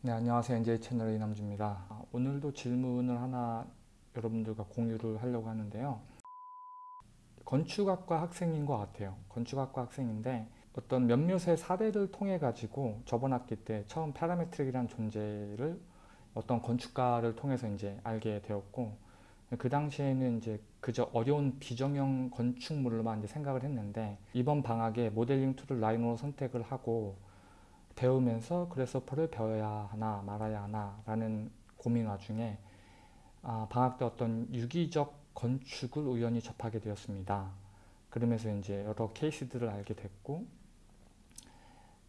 네, 안녕하세요. NJ 채널의 이남주입니다. 아, 오늘도 질문을 하나 여러분들과 공유를 하려고 하는데요. 건축학과 학생인 것 같아요. 건축학과 학생인데 어떤 몇몇의 사례를 통해 가지고 저번 학기 때 처음 parametric이라는 존재를 어떤 건축가를 통해서 이제 알게 되었고 그 당시에는 이제 그저 어려운 비정형 건축물로만 이제 생각을 했는데 이번 방학에 모델링 tool을 Rhino로 선택을 하고 배우면서 Grasshopper를 배워야 하나 말아야 하나 라는 고민 와중에 아, 방학 때 어떤 유기적 건축을 우연히 접하게 되었습니다. 그러면서 이제 여러 케이스들을 알게 됐고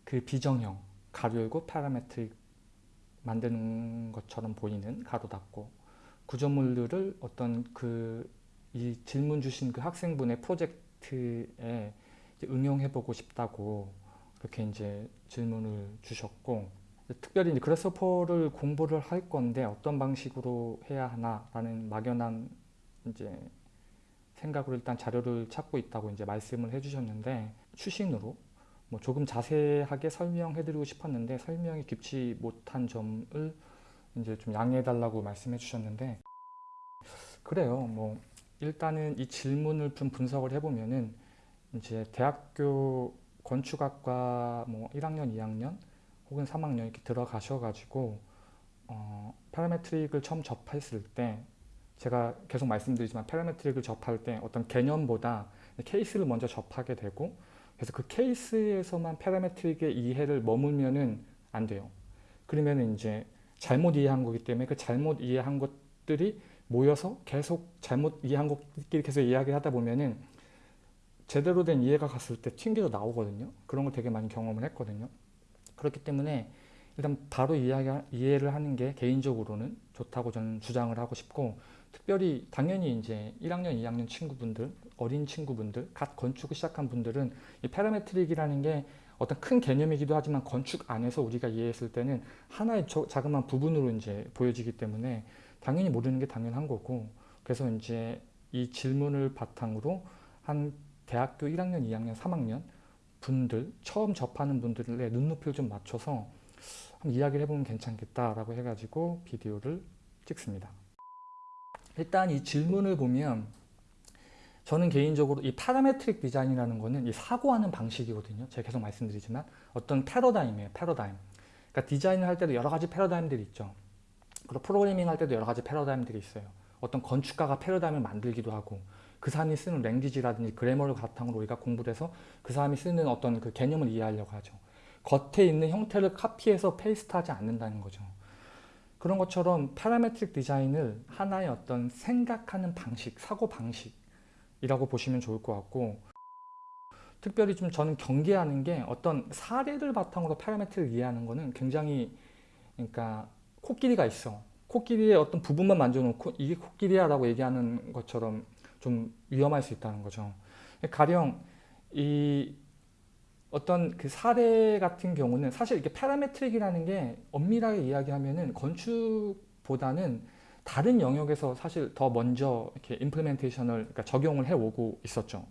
그 비정형 가로 열고 parametric 만드는 것처럼 보이는 가로 닫고 구조물들을 어떤 그 이 질문 주신 그 학생분의 프로젝트에 응용해보고 싶다고 그렇게 이제 질문을 주셨고 특별히 이제 그래서퍼를 공부를 할 건데 어떤 방식으로 해야 하나라는 막연한 이제 생각으로 일단 자료를 찾고 있다고 이제 말씀을 해주셨는데 추신으로 뭐 조금 자세하게 설명해드리고 싶었는데 설명이 깊지 못한 점을 이제 좀 양해해달라고 말씀해 주셨는데 그래요. 뭐 일단은 이 질문을 좀 분석을 해보면은 이제 대학교 건축학과 뭐 1학년, 2학년 혹은 3학년 이렇게 들어가셔가지고 어, 파라메트릭을 처음 접했을 때 제가 계속 말씀드리지만 파라메트릭을 접할 때 어떤 개념보다 케이스를 먼저 접하게 되고 그래서 그 케이스에서만 파라메트릭의 이해를 머물면은 안 돼요. 그러면 이제 잘못 이해한 거기 때문에 그 잘못 이해한 것들이 모여서 계속 잘못 이해한 것끼리 계속 이야기를 하다 보면은 제대로 된 이해가 갔을 때 튕겨서 나오거든요. 그런 걸 되게 많이 경험을 했거든요. 그렇기 때문에 일단 바로 이야기, 이해를 하는 게 개인적으로는 좋다고 저는 주장을 하고 싶고 특별히 당연히 이제 1학년, 2학년 친구분들, 어린 친구분들, 갓 건축을 시작한 분들은 이 파라메트릭이라는 게 어떤 큰 개념이기도 하지만 건축 안에서 우리가 이해했을 때는 하나의 자그마한 부분으로 이제 보여지기 때문에 당연히 모르는 게 당연한 거고 그래서 이제 이 질문을 바탕으로 한 대학교 1학년, 2학년, 3학년 분들 처음 접하는 분들의 눈높이를 좀 맞춰서 한번 이야기를 해보면 괜찮겠다라고 해가지고 비디오를 찍습니다. 일단 이 질문을 보면 저는 개인적으로 이 parametric 디자인이라는 거는 이 사고하는 방식이거든요. 제가 계속 말씀드리지만 어떤 패러다임이에요. 패러다임. 그러니까 디자인을 할 때도 여러 가지 패러다임들이 있죠. 그리고 프로그래밍 할 때도 여러 가지 패러다임들이 있어요. 어떤 건축가가 패러다임을 만들기도 하고 그 사람이 쓰는 language라든지 grammar를 바탕으로 우리가 공부를 해서 그 사람이 쓰는 어떤 그 개념을 이해하려고 하죠. 겉에 있는 형태를 copy해서 paste하지 않는다는 거죠. 그런 것처럼 parametric 디자인을 하나의 어떤 생각하는 방식, 사고 방식이라고 보시면 좋을 것 같고 특별히 좀 저는 경계하는 게 어떤 사례를 바탕으로 파라메트릭을 이해하는 거는 굉장히 그러니까 코끼리가 있어. 코끼리의 어떤 부분만 만져놓고 이게 코끼리야 라고 얘기하는 것처럼 좀 위험할 수 있다는 거죠. 가령 이 어떤 그 사례 같은 경우는 사실 이게 파라메트릭이라는 게 엄밀하게 이야기하면은 건축보다는 다른 영역에서 사실 더 먼저 이렇게 임플멘테이션을 그러니까 적용을 해오고 있었죠.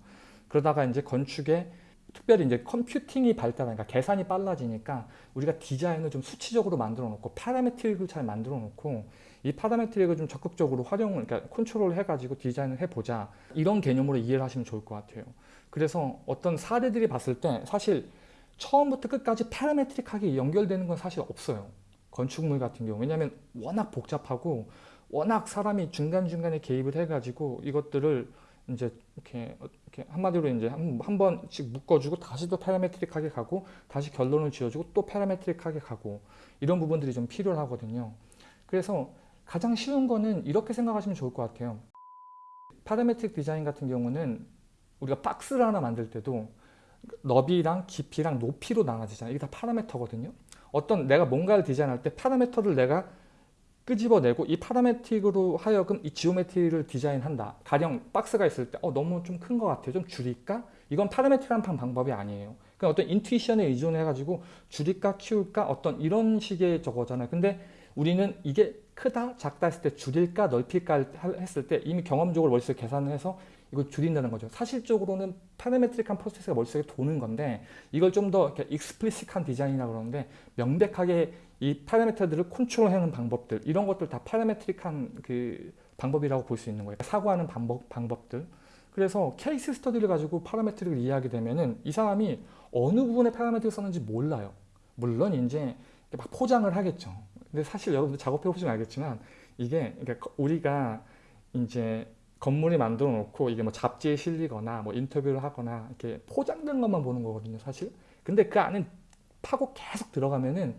그러다가 이제 건축에 특별히 이제 컴퓨팅이 발달하니까 계산이 빨라지니까 우리가 디자인을 좀 수치적으로 만들어 놓고 parametric을 잘 만들어 놓고 이 parametric을 좀 적극적으로 활용을 그러니까 컨트롤 해가지고 디자인을 해보자. 이런 개념으로 이해를 하시면 좋을 것 같아요. 그래서 어떤 사례들이 봤을 때 사실 처음부터 끝까지 parametric하게 연결되는 건 사실 없어요. 건축물 같은 경우. 왜냐하면 워낙 복잡하고 워낙 사람이 중간중간에 개입을 해가지고 이것들을 이제 이렇게, 이렇게 한마디로 이제 한, 한 번씩 묶어주고 다시 또 parametric하게 가고 다시 결론을 지어주고 또 parametric하게 가고 이런 부분들이 좀 필요하거든요. 그래서 가장 쉬운 거는 이렇게 생각하시면 좋을 것 같아요. parametric 디자인 같은 경우는 우리가 박스를 하나 만들 때도 너비랑 깊이랑 높이로 나눠지잖아요. 이게 다 parameter거든요. 어떤 내가 뭔가를 디자인할 때 parameter를 내가 끄집어내고 이 parametric으로 하여금 이 geometry를 디자인한다. 가령 박스가 있을 때 어, 너무 좀 큰 것 같아요. 좀 줄일까? 이건 parametric이라는 방법이 아니에요. 그냥 어떤 intuition에 의존해가지고 줄일까 키울까 어떤 이런 식의 저거잖아요. 근데 우리는 이게 크다 작다 했을 때 줄일까 넓힐까 했을 때 이미 경험적으로 머릿속에 계산을 해서 이걸 줄인다는 거죠. 사실적으로는 parametric한 프로세스가 머릿속에 도는 건데 이걸 좀 더 explicit한 디자인이라고 그러는데 명백하게 이 파라미터들을 컨트롤하는 방법들 이런 것들 다 파라메트릭한 그 방법이라고 볼 수 있는 거예요. 사고하는 방법, 방법들. 그래서 케이스 스터디를 가지고 파라메트릭을 이해하게 되면은 이 사람이 어느 부분에 파라메트릭을 썼는지 몰라요. 물론 이제 막 포장을 하겠죠. 근데 사실 여러분들 작업해 보시면 알겠지만 이게 그러니까 우리가 이제 건물이 만들어 놓고 이게 뭐 잡지에 실리거나 뭐 인터뷰를 하거나 이렇게 포장된 것만 보는 거거든요, 사실. 근데 그 안에 파고 계속 들어가면은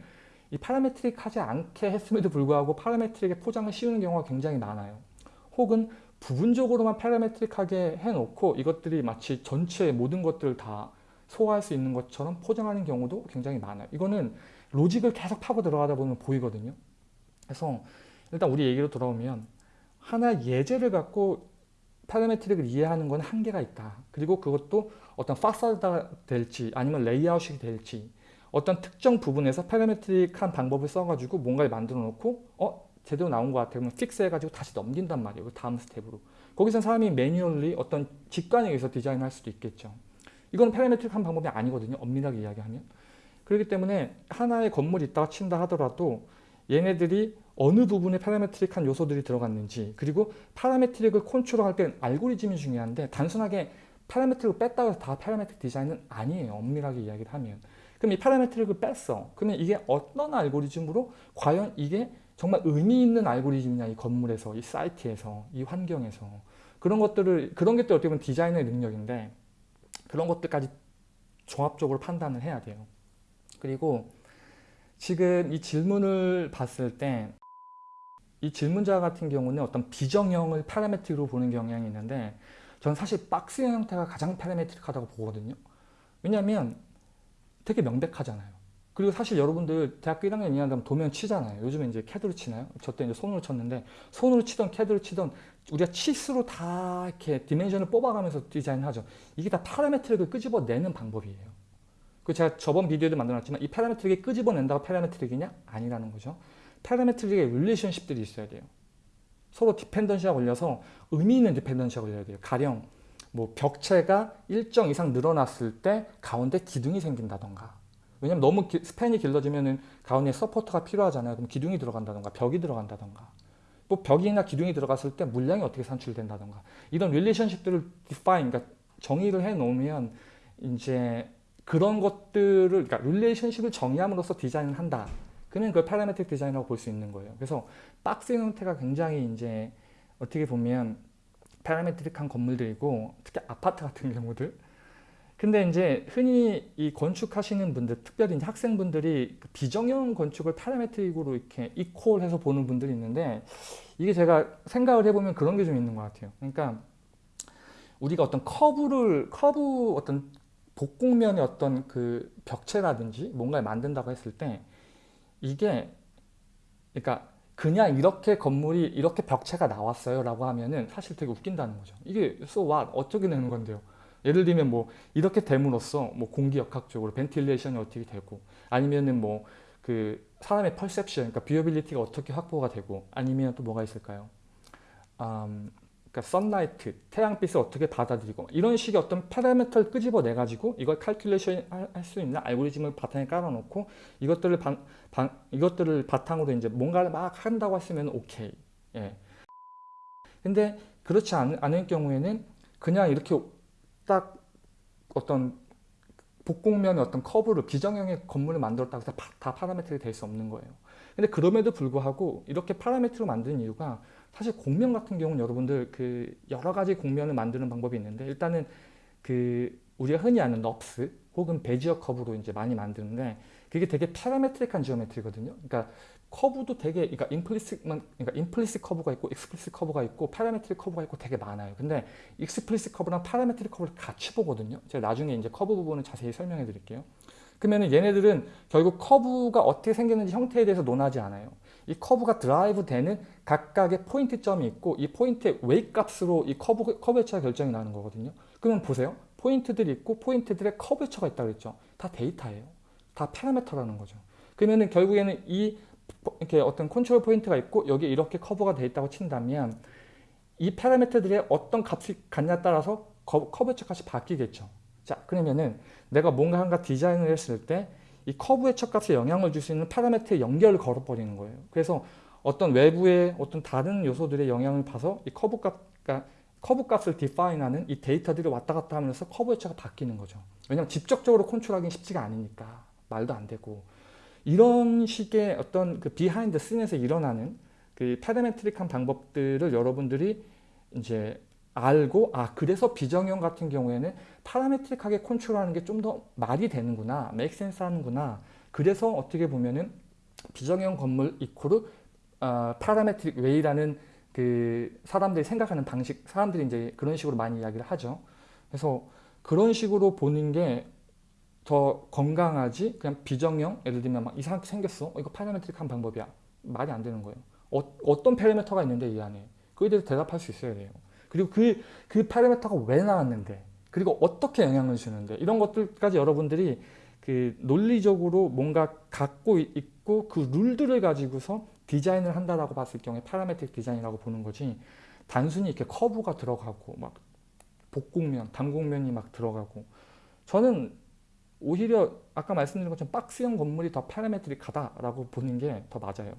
이 parametric 하지 않게 했음에도 불구하고 parametric에 포장을 씌우는 경우가 굉장히 많아요. 혹은 부분적으로만 parametric하게 해놓고 이것들이 마치 전체 모든 것들을 다 소화할 수 있는 것처럼 포장하는 경우도 굉장히 많아요. 이거는 로직을 계속 파고 들어가다 보면 보이거든요. 그래서 일단 우리 얘기로 돌아오면 하나 예제를 갖고 parametric을 이해하는 건 한계가 있다. 그리고 그것도 어떤 파사드가 될지 아니면 레이아웃이 될지 어떤 특정 부분에서 parametric한 방법을 써가지고 뭔가를 만들어 놓고 어? 제대로 나온 것 같아 그러면 fix 해가지고 다시 넘긴단 말이에요. 그 다음 스텝으로. 거기서 사람이 manually 어떤 직관에 의해서 디자인할 수도 있겠죠. 이건 parametric한 방법이 아니거든요. 엄밀하게 이야기하면. 그렇기 때문에 하나의 건물이 있다가 친다 하더라도 얘네들이 어느 부분에 parametric한 요소들이 들어갔는지 그리고 parametric을 컨트롤할 때는 알고리즘이 중요한데 단순하게 parametric을 뺐다고 해서 다 parametric 디자인은 아니에요. 엄밀하게 이야기를 하면. 그럼 이 parametric을 뺐어. 그러면 이게 어떤 알고리즘으로 과연 이게 정말 의미 있는 알고리즘이냐 이 건물에서 이 사이트에서 이 환경에서 그런 것들을 그런 것들 어떻게 보면 디자인의 능력인데 그런 것들까지 종합적으로 판단을 해야 돼요. 그리고 지금 이 질문을 봤을 때 이 질문자 같은 경우는 어떤 비정형을 parametric으로 보는 경향이 있는데 저는 사실 박스형 형태가 가장 parametric하다고 보거든요. 왜냐하면 되게 명백하잖아요. 그리고 사실 여러분들 대학교 1학년 2학년 되면 도면 치잖아요. 요즘에 이제 캐드로 치나요? 저 때 이제 손으로 쳤는데 손으로 치던 캐드로 치던 우리가 치수로 다 이렇게 dimension을 뽑아가면서 디자인하죠. 이게 다 parametric을 끄집어내는 방법이에요. 그 제가 저번 비디오에도 만들어놨지만 이 parametric이 끄집어낸다고 parametric이냐? 아니라는 거죠. parametric의 relationship들이 있어야 돼요. 서로 dependency가 걸려서 의미 있는 dependency가 걸려야 돼요. 가령 뭐 벽체가 일정 이상 늘어났을 때 가운데 기둥이 생긴다던가 왜냐면 너무 기, 스팬이 길러지면 가운데 서포터가 필요하잖아요. 그럼 기둥이 들어간다던가 벽이 들어간다던가 뭐 벽이나 기둥이 들어갔을 때 물량이 어떻게 산출된다던가 이런 relationship들을 define 그러니까 정의를 해 놓으면 이제 그런 것들을 그러니까 relationship을 정의함으로써 디자인을 한다. 그는 그 parametric 디자인이라고 볼 수 있는 거예요. 그래서 박스 형태가 굉장히 이제 어떻게 보면 parametric한 건물들이고 특히 아파트 같은 경우들 근데 이제 흔히 이 건축하시는 분들 특별히 이제 학생분들이 그 비정형 건축을 parametric으로 이렇게 equal해서 보는 분들이 있는데 이게 제가 생각을 해보면 그런 게 좀 있는 것 같아요 그러니까 우리가 어떤 커브를 커브 어떤 복곡면의 어떤 그 벽체라든지 뭔가를 만든다고 했을 때 이게 그러니까 그냥 이렇게 건물이 이렇게 벽체가 나왔어요 라고 하면은 사실 되게 웃긴다는 거죠. 이게 so what? 어떻게 내는 건데요? 예를 들면 뭐 이렇게 됨으로써 뭐 공기 역학적으로 ventilation이 어떻게 되고 아니면은 뭐 그 사람의 perception 그러니까 viewability가 어떻게 확보가 되고 아니면 또 뭐가 있을까요? 음, 그러니까 sunlight, 태양빛을 어떻게 받아들이고 이런 식의 어떤 parameter를 끄집어내 가지고 이걸 calculation 할 수 있는 알고리즘을 바탕에 깔아놓고 이것들을 반, 반, 이것들을 바탕으로 이제 뭔가를 막 한다고 했으면 오케이. 예. 근데 그렇지 않, 않을 경우에는 그냥 이렇게 딱 어떤 복곡면의 어떤 커브를 비정형의 건물을 만들었다고 해서 다, 다 parametric이 될 수 없는 거예요. 근데 그럼에도 불구하고 이렇게 parametric으로 만드는 이유가 사실 곡면 같은 경우는 여러분들 그 여러 가지 곡면을 만드는 방법이 있는데 일단은 그 우리가 흔히 아는 NURBS 혹은 Bezier 커브로 이제 많이 만드는데 그게 되게 parametric한 geometry거든요. 그러니까 커브도 되게 그러니까 implicit만 그러니까 implicit 커브가 있고 explicit 커브가 있고 parametric 커브가 있고 되게 많아요. 근데 explicit 커브랑 parametric 커브를 같이 보거든요. 제가 나중에 이제 커브 부분을 자세히 설명해 드릴게요. 그러면 얘네들은 결국 커브가 어떻게 생겼는지 형태에 대해서 논하지 않아요. 이 커브가 드라이브 되는 각각의 포인트점이 있고 이 포인트의 웨이 값으로 이 커브, curvature가 결정이 나는 거거든요. 그러면 보세요. 포인트들이 있고 포인트들의 curvature가 있다고 그랬죠. 다 데이터예요. 다 파라메터라는 거죠. 그러면은 결국에는 이 이렇게 어떤 control point가 있고 여기 이렇게 커브가 돼 있다고 친다면 이 파라미터들의 어떤 값이 같냐에 따라서 curvature 값이 바뀌겠죠. 자 그러면은 내가 뭔가 한가 디자인을 했을 때 이 curvature 값에 영향을 줄 수 있는 파라미터의 연결을 걸어버리는 거예요. 그래서 어떤 외부의 어떤 다른 요소들의 영향을 봐서 이 커브 값, 그러니까 커브 값을 define하는 이 데이터들이 왔다 갔다 하면서 커브 회처가 바뀌는 거죠. 왜냐하면 직접적으로 컨트롤하기는 쉽지가 않으니까 말도 안 되고 이런 식의 어떤 그 behind scene에서 일어나는 그 parametric한 방법들을 여러분들이 이제 알고 아 그래서 비정형 같은 경우에는 parametric하게 컨트롤하는 게 좀 더 말이 되는구나 make sense 하는구나. 그래서 어떻게 보면은 비정형 건물 equal 어, parametric way라는 그 사람들이 생각하는 방식 사람들이 이제 그런 식으로 많이 이야기를 하죠. 그래서 그런 식으로 보는 게 더 건강하지? 그냥 비정형? 예를 들면 막 이상하게 생겼어? 어, 이거 parametric한 방법이야. 말이 안 되는 거예요. 어, 떤 파라미터가 있는데 이 안에? 그에 대해서 대답할 수 있어야 돼요 그리고 그, 그 파라미터가 왜 나왔는데? 그리고 어떻게 영향을 주는데? 이런 것들까지 여러분들이 그 논리적으로 뭔가 갖고 있고 그 룰들을 가지고서 디자인을 한다라고 봤을 경우에 parametric design이라고 보는 거지 단순히 이렇게 커브가 들어가고 막 복곡면, 단곡면이 막 들어가고. 저는 오히려 아까 말씀드린 것처럼 박스형 건물이 더 parametric하다라고 보는 게 더 맞아요.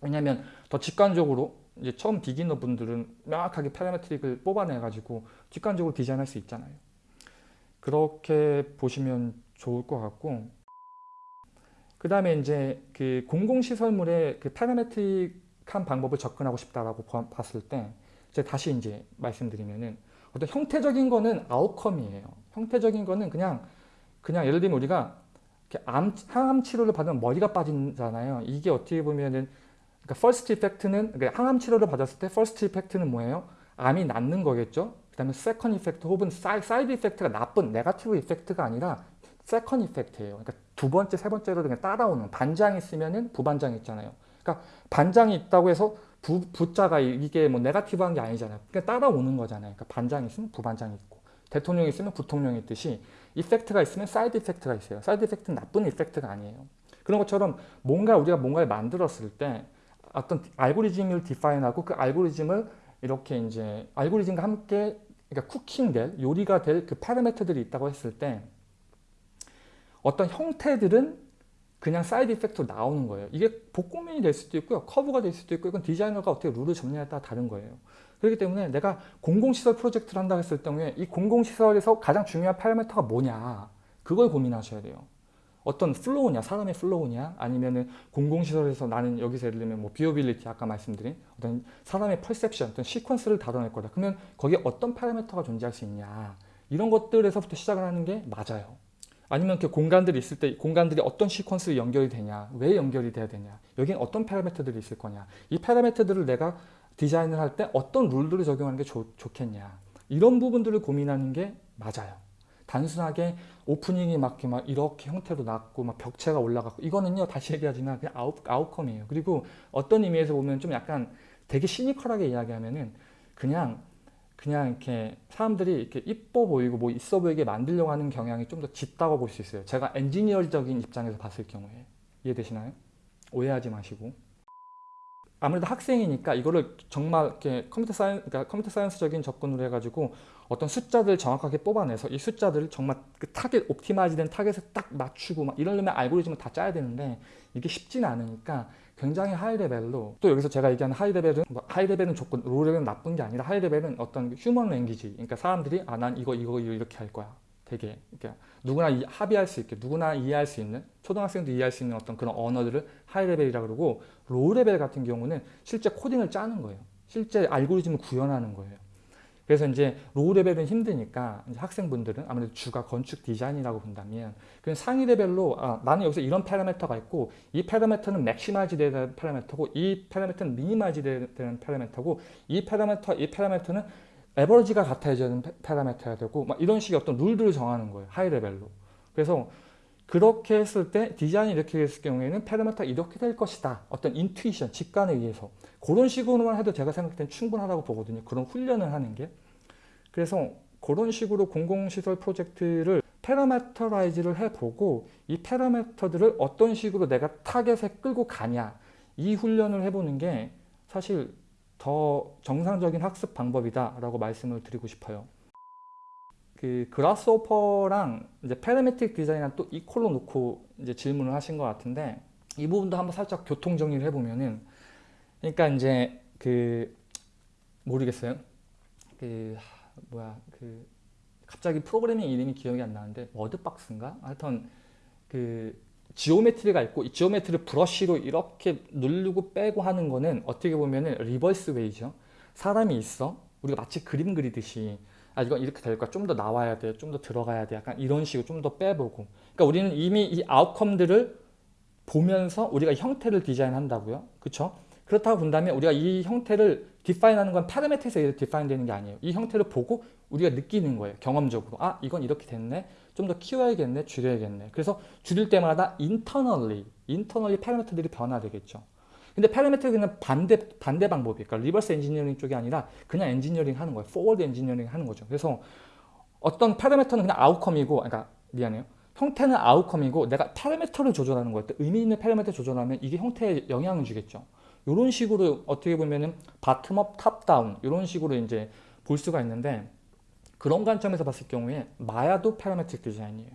왜냐하면 더 직관적으로 이제 처음 비기너 분들은 명확하게 파라메트릭을 뽑아내 가지고 직관적으로 디자인할 수 있잖아요. 그렇게 보시면 좋을 것 같고 그 다음에 이제 그 공공시설물의 그 파라메트릭한 방법을 접근하고 싶다라고 봤을 때 이제 다시 이제 말씀드리면은 어떤 형태적인 거는 아웃컴이에요. 형태적인 거는 그냥 그냥 예를 들면 우리가 암, 항암 치료를 받으면 머리가 빠지잖아요. 이게 어떻게 보면은 그러니까 first effect는 그러니까 항암 치료를 받았을 때 first effect는 뭐예요? 암이 낫는 거겠죠. 그 다음에 second effect 혹은 side effect가 나쁜 네가티브 이펙트가 아니라 second effect예요. 그러니까 두 번째, 세 번째로 그냥 따라오는 반장이 있으면은 부반장이 있잖아요. 그러니까 반장이 있다고 해서 부, 부자가 이게 뭐 네가티브한 게 아니잖아요. 그러니까 따라오는 거잖아요. 그러니까 반장이 있으면 부반장이 있고 대통령이 있으면 부통령이 있듯이 effect가 있으면 side effect가 있어요. side effect는 나쁜 effect가 아니에요. 그런 것처럼 뭔가 우리가 뭔가를 만들었을 때 어떤 알고리즘을 define하고 그 알고리즘을 이렇게 이제 알고리즘과 함께 그러니까 cooking될 요리가 될 그 파라미터들이 있다고 했을 때 어떤 형태들은 그냥 side effect로 나오는 거예요. 이게 복곡면이 될 수도 있고요. 커브가 될 수도 있고 이건 디자이너가 어떻게 룰을 정하냐에 따라 다른 거예요. 그렇기 때문에 내가 공공시설 프로젝트를 한다 했을 경우에 이 공공시설에서 가장 중요한 파라미터가 뭐냐 그걸 고민하셔야 돼요. 어떤 flow냐 사람의 flow냐 아니면은 공공시설에서 나는 여기서 예를 들면 뭐 visibility 아까 말씀드린 어떤 사람의 perception 어떤 시퀀스를 다뤄낼 거다. 그러면 거기에 어떤 파라미터가 존재할 수 있냐. 이런 것들에서부터 시작을 하는 게 맞아요. 아니면 이렇게 공간들이 있을 때 공간들이 어떤 시퀀스로 연결이 되냐 왜 연결이 돼야 되냐 여기엔 어떤 파라미터들이 있을 거냐. 이 파라미터들을 내가 디자인을 할 때 어떤 룰들을 적용하는 게 좋, 좋겠냐. 이런 부분들을 고민하는 게 맞아요 단순하게 opening이 막, 막 이렇게 형태로 났고 막 벽체가 올라갔고 이거는요 다시 얘기하지만 그냥 out, outcome이에요. 그리고 어떤 의미에서 보면 좀 약간 되게 시니컬하게 이야기하면은 그냥 그냥 이렇게 사람들이 이렇게 이뻐 보이고 뭐 있어 보이게 만들려고 하는 경향이 좀 더 짙다고 볼 수 있어요. 제가 엔지니어적인 입장에서 봤을 경우에. 이해되시나요? 오해하지 마시고 아무래도 학생이니까 이거를 정말 이렇게 computer scien 그러니까 computer science적인 접근으로 해가지고 어떤 숫자들을 정확하게 뽑아내서 이 숫자들을 정말 그 타겟 optimize된 타겟에 딱 맞추고 막 이러려면 알고리즘을 다 짜야 되는데 이게 쉽지는 않으니까 굉장히 high level로 또 여기서 제가 얘기하는 high level은 뭐 high level은 좋고 low level은 나쁜 게 아니라 high level은 어떤 human language. 그러니까 사람들이 아 난 이거 이거 이렇게 할 거야 되게 그러니까 누구나 이, 합의할 수 있게 누구나 이해할 수 있는 초등학생도 이해할 수 있는 어떤 그런 언어들을 high level이라 그러고 low level 같은 경우는 실제 코딩을 짜는 거예요. 실제 알고리즘을 구현하는 거예요. 그래서 이제 low level은 힘드니까 학생분들은 아무래도 주가 건축 디자인이라고 본다면 그냥 상위 레벨로 아, 나는 여기서 이런 파라미터가 있고 이 파라미터는 maximize 되는 파라미터고 이 파라미터는 minimize 되는 파라미터고 이 파라미터 이 파라미터는 average가 같아야 되는 파라미터야 되고 막 이런 식의 어떤 룰들을 정하는 거예요. high level로. 그래서 그렇게 했을 때 디자인이 이렇게 됐을 경우에는 파라미터가 이렇게 될 것이다. 어떤 intuition, 직관에 의해서 그런 식으로만 해도 제가 생각할 땐 충분하다고 보거든요. 그런 훈련을 하는 게. 그래서 그런 식으로 공공시설 프로젝트를 parameterize를 해보고 이 파라메터들을 어떤 식으로 내가 타겟에 끌고 가냐 이 훈련을 해보는 게 사실 더 정상적인 학습 방법이다 라고 말씀을 드리고 싶어요 그 그라스오퍼랑 이제 패러메틱 디자인이랑 또 이퀄로 놓고 이제 질문을 하신 것 같은데 이 부분도 한번 살짝 교통 정리를 해보면은 그러니까 이제 그 모르겠어요. 그 하, 뭐야 그 갑자기 프로그래밍 이름이 기억이 안 나는데 워드박스인가? 하여튼 그 geometry가 있고 이 geometry brush로 이렇게 누르고 빼고 하는 거는 어떻게 보면 은 reverse way죠. 사람이 있어. 우리가 마치 그림 그리듯이 아 이건 이렇게 될 거야. 좀 더 나와야 돼. 좀 더 들어가야 돼. 약간 이런 식으로 좀 더 빼보고. 그러니까 우리는 이미 이 outcome들을 보면서 우리가 형태를 디자인한다고요. 그렇죠? 그렇다고 본다면 우리가 이 형태를 define하는 건 파라메트에서 define 되는 게 아니에요. 이 형태를 보고 우리가 느끼는 거예요. 경험적으로. 아 이건 이렇게 됐네. 좀 더 키워야겠네. 줄여야겠네. 그래서 줄일 때마다 internally, internally 파라메트들이 변화되겠죠. 근데 파라메트는 반대 반대 방법이 그러니까 reverse engineering 쪽이 아니라 그냥 엔지니어링 하는 거예요. forward engineering 하는 거죠. 그래서 어떤 파라메터는 그냥 outcome이고 그러니까 미안해요. 형태는 outcome이고 내가 파라메터를 조절하는 거예요. 의미 있는 파라메터 조절하면 이게 형태에 영향을 주겠죠. 이런 식으로 어떻게 보면은 bottom-up, top-down 이런 식으로 이제 볼 수가 있는데 그런 관점에서 봤을 경우에 마야도 파라메트릭 디자인이에요.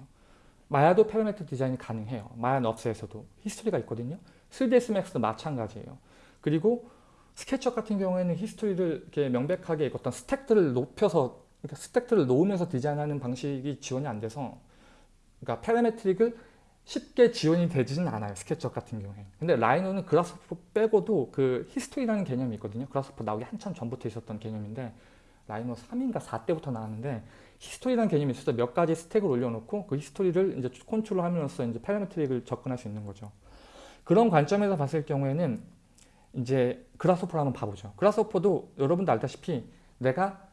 마야도 파라메트릭 디자인이 가능해요. 마야 넙스에서도 히스토리가 있거든요. 3ds max도 마찬가지예요. 그리고 SketchUp 같은 경우에는 history를 이렇게 명백하게 어떤 스택들을 높여서 그러니까 스택들을 놓으면서 디자인하는 방식이 지원이 안 돼서 그러니까 parametric을 쉽게 지원이 되지는 않아요. SketchUp 같은 경우에. 근데 Rhino는 Grasshopper 빼고도 그 history라는 개념이 있거든요. Grasshopper 나오기 한참 전부터 있었던 개념인데 Rhino 3인가 4때부터 나왔는데 history라는 개념이 있어서 몇 가지 스택을 올려놓고 그 history를 이제 컨트롤하면서 이제 parametric을 접근할 수 있는 거죠. 그런 관점에서 봤을 경우에는 이제 Grasshopper를 한번 봐보죠. Grasshopper도 여러분도 알다시피 내가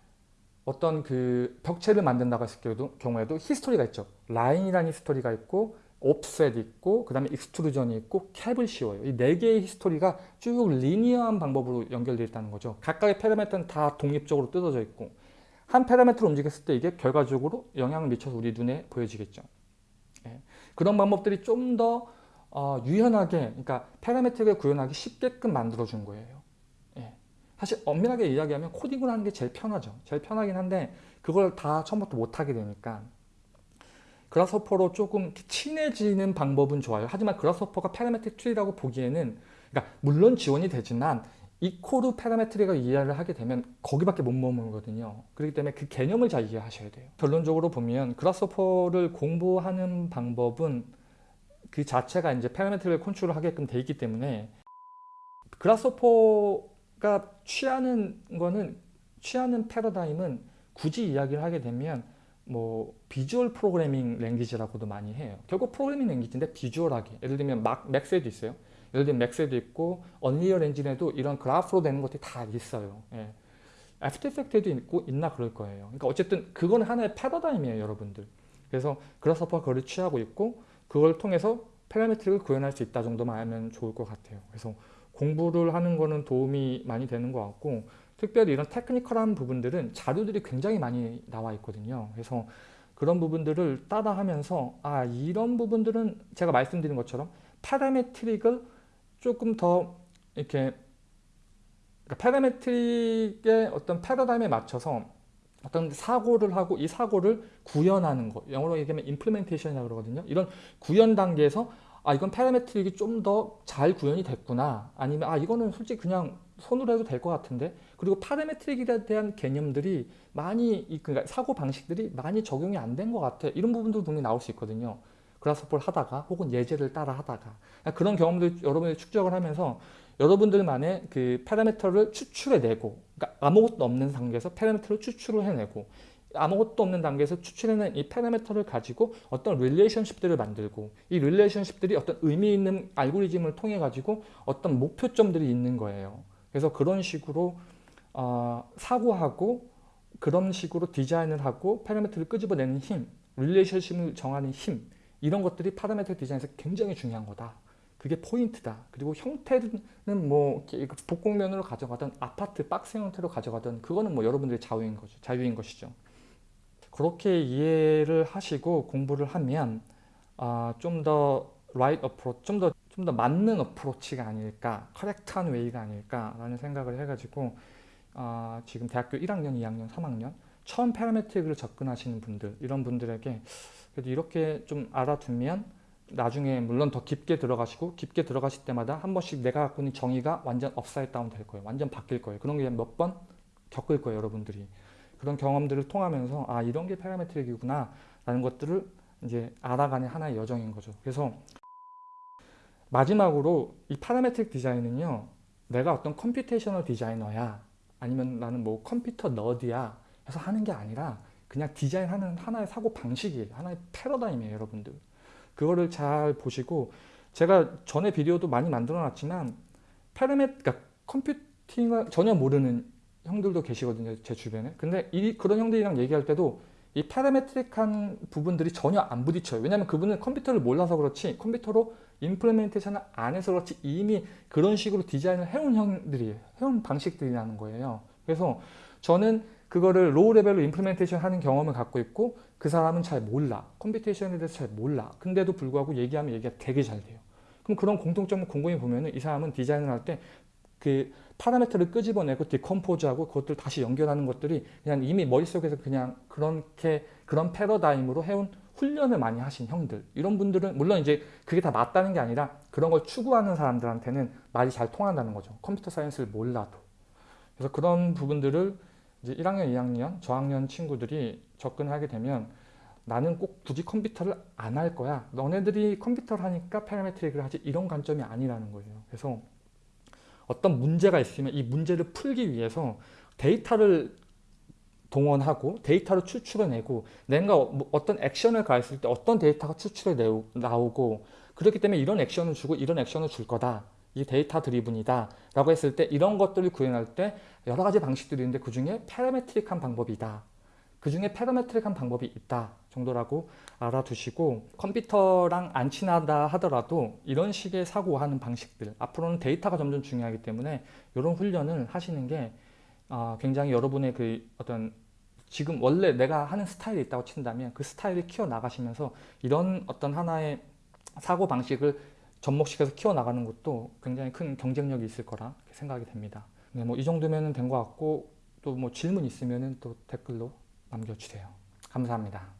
어떤 그 벽체를 만든다고 했을 경우에도 히스토리가 있죠. 라인이라는 히스토리가 있고 옵셋 있고 그 다음에 익스트루전이 있고 캡을 씌워요. 이 네 개의 history가 쭉 linear한 방법으로 연결되어 있다는 거죠. 각각의 parameter는 다 독립적으로 뜯어져 있고 한 parameter를 움직였을 때 이게 결과적으로 영향을 미쳐서 우리 눈에 보여지겠죠. 예. 그런 방법들이 좀더 어, 유연하게 그러니까 parametric을 구현하기 쉽게끔 만들어준 거예요. 예. 사실 엄밀하게 이야기하면 코딩을 하는 게 제일 편하죠. 제일 편하긴 한데 그걸 다 처음부터 못하게 되니까 Grasshopper로 조금 친해지는 방법은 좋아요. 하지만 Grasshopper가 parametric 툴이라고 보기에는 그러니까 물론 지원이 되지만 equal parametric을 이해를 하게 되면 거기밖에 못 머물거든요. 그렇기 때문에 그 개념을 잘 이해하셔야 돼요. 결론적으로 보면 Grasshopper를 공부하는 방법은 그 자체가 이제 parametric을 컨트롤 하게끔 돼 있기 때문에 Grasshopper가 취하는 거는 취하는 패러다임은 굳이 이야기를 하게 되면 뭐 visual programming language라고도 많이 해요. 결국 programming language인데 visual하게. 예를 들면 막 Max에도 있어요. 예를 들면 Max에도 있고 Unreal Engine에도 이런 그래프로 되는 것들이 다 있어요. 예. After Effects에도 있고 있나 그럴 거예요. 그러니까 어쨌든 그건 하나의 패러다임이에요, 여러분들. 그래서 Grasshopper가 그걸 취하고 있고 그걸 통해서 parametric을 구현할 수 있다 정도만 알면 좋을 것 같아요. 그래서 공부를 하는 거는 도움이 많이 되는 것 같고 특별히 이런 technical한 부분들은 자료들이 굉장히 많이 나와 있거든요. 그래서 그런 부분들을 따라하면서 아 이런 부분들은 제가 말씀드린 것처럼 parametric을 조금 더 이렇게 그러니까 parametric의 어떤 패러다임에 맞춰서 어떤 사고를 하고 이 사고를 구현하는 것 영어로 얘기하면 implementation이라고 그러거든요. 이런 구현 단계에서 아 이건 parametric이 좀 더 잘 구현이 됐구나 아니면 아 이거는 솔직히 그냥 손으로 해도 될 것 같은데 그리고 parametric에 대한 개념들이 많이 그러니까 사고 방식들이 많이 적용이 안 된 것 같아. 이런 부분도 분명히 나올 수 있거든요. Grasshopper를 하다가 혹은 예제를 따라 하다가. 그러니까 그런 경험들 여러분이 축적을 하면서 여러분들만의 그 parameter를 추출해내고 그러니까 아무것도 없는 단계에서 parameter를 추출을 해내고 아무것도 없는 단계에서 추출해낸 이 parameter를 가지고 어떤 relationship들을 만들고 이 relationship들이 어떤 의미 있는 알고리즘을 통해 가지고 어떤 목표점들이 있는 거예요. 그래서 그런 식으로 어, 사고하고 그런 식으로 디자인을 하고 parameter를 끄집어내는 힘, relationship을 정하는 힘 이런 것들이 parameter 디자인에서 굉장히 중요한 거다. 그게 포인트다. 그리고 형태는 뭐 복곡면으로 가져가던 아파트 박스 형태로 가져가던 그거는 뭐 여러분들의 자유인 거죠. 자유인 것이죠. 그렇게 이해를 하시고 공부를 하면 아, 좀더 right approach, 좀더 좀 더 맞는 approach가 아닐까, correct한 way가 아닐까라는 생각을 해가지고 아, 지금 대학교 1학년, 2학년, 3학년 처음 parametric을 접근하시는 분들 이런 분들에게 그래도 이렇게 좀 알아두면 나중에 물론 더 깊게 들어가시고 깊게 들어가실 때마다 한 번씩 내가 갖고 있는 정의가 완전 upside down 될 거예요. 완전 바뀔 거예요. 그런 게 몇 번 겪을 거예요. 여러분들이. 그런 경험들을 통하면서 아 이런 게 parametric이구나 라는 것들을 이제 알아가는 하나의 여정인 거죠. 그래서 마지막으로 이 parametric 디자인은요. 내가 어떤 computational designer야 아니면 나는 뭐 computer nerd야 해서 하는 게 아니라 그냥 디자인하는 하나의 사고 방식이에요. 하나의 패러다임이에요. 여러분들. 그거를 잘 보시고 제가 전에 비디오도 많이 만들어 놨지만 파라메 그러니까 컴퓨팅을 전혀 모르는 형들도 계시거든요. 제 주변에. 근데 이 그런 형들이랑 얘기할 때도 이 parametric한 부분들이 전혀 안 부딪혀요. 왜냐하면 그분은 컴퓨터를 몰라서 그렇지 컴퓨터로 implementation을 안 해서 그렇지 이미 그런 식으로 디자인을 해온 형들이에요. 해온 방식들이라는 거예요. 그래서 저는 그거를 low level로 implementation 하는 경험을 갖고 있고 그 사람은 잘 몰라. computation에 대해서 잘 몰라. 근데도 불구하고 얘기하면 얘기가 되게 잘 돼요. 그럼 그런 공통점을 곰곰이 보면은 이 사람은 디자인을 할 때 그 parameter를 끄집어내고 decompose하고 그것들 다시 연결하는 것들이 그냥 이미 머릿속에서 그냥 그렇게 그런 패러다임으로 해온 훈련을 많이 하신 형들 이런 분들은 물론 이제 그게 다 맞다는 게 아니라 그런 걸 추구하는 사람들한테는 말이 잘 통한다는 거죠. computer science를 몰라도. 그래서 그런 부분들을 이제 1학년, 2학년, 저학년 친구들이 접근을 하게 되면 나는 꼭 굳이 컴퓨터를 안 할 거야. 너네들이 컴퓨터를 하니까 parametric을 하지 이런 관점이 아니라는 거예요. 그래서 어떤 문제가 있으면 이 문제를 풀기 위해서 데이터를 동원하고 데이터를 추출해내고 내가 뭐 어떤 액션을 가했을 때 어떤 데이터가 추출해 나오고 그렇기 때문에 이런 액션을 주고 이런 액션을 줄 거다. 이 data driven이다 라고 했을 때 이런 것들을 구현할 때 여러 가지 방식들이 있는데 그 중에 parametric한 방법이다. 그 중에 parametric한 방법이 있다 정도라고 알아두시고 컴퓨터랑 안 친하다 하더라도 이런 식의 사고하는 방식들 앞으로는 데이터가 점점 중요하기 때문에 이런 훈련을 하시는 게 어, 굉장히 여러분의 그 어떤 지금 원래 내가 하는 스타일이 있다고 친다면 그 스타일을 키워 나가시면서 이런 어떤 하나의 사고 방식을 접목시켜서 키워 나가는 것도 굉장히 큰 경쟁력이 있을 거라 생각이 됩니다. 네, 뭐 이 정도면 된 것 같고 또 뭐 질문 있으면 또 댓글로 남겨주세요. 감사합니다.